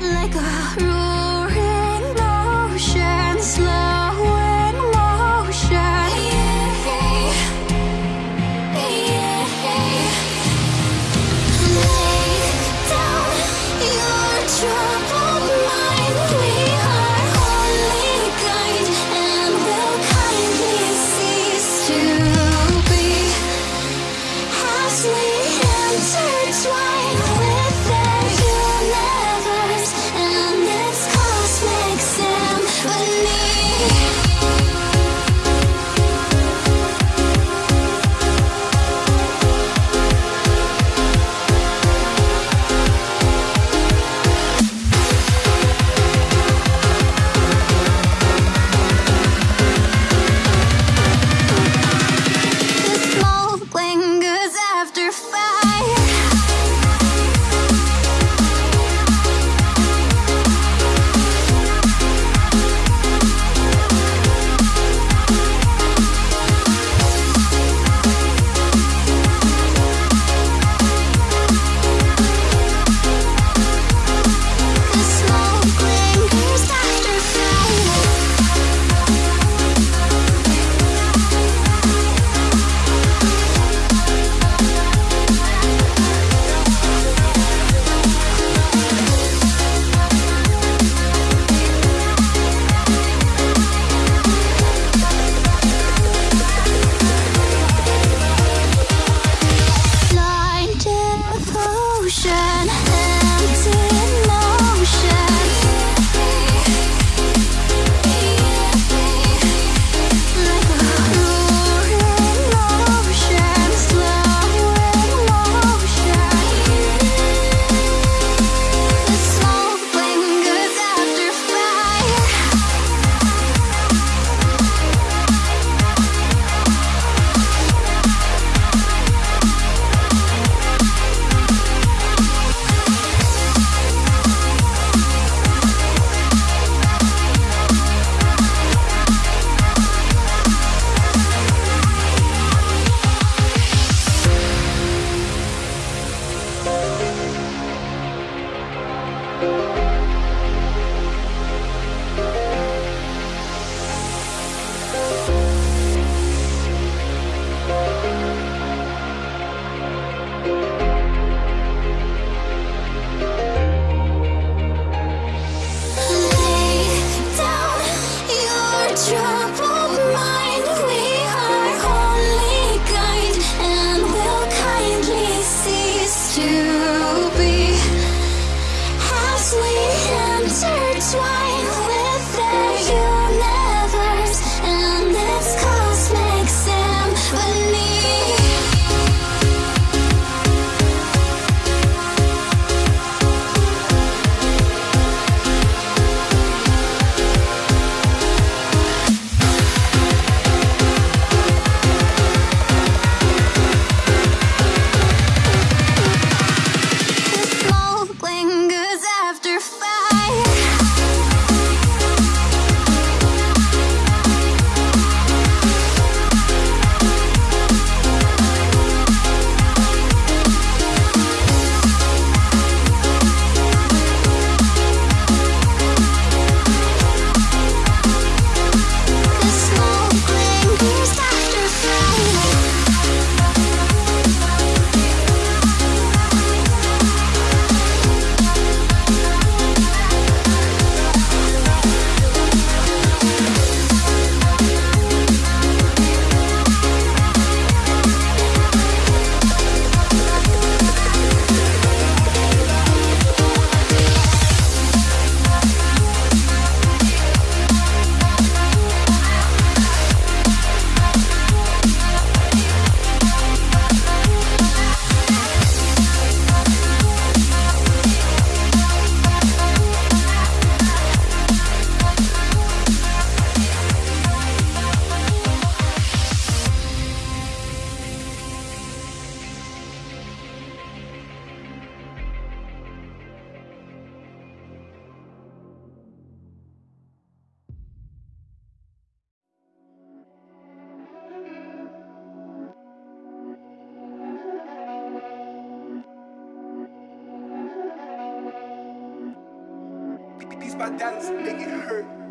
Like a to these by Dallas, make it hurt.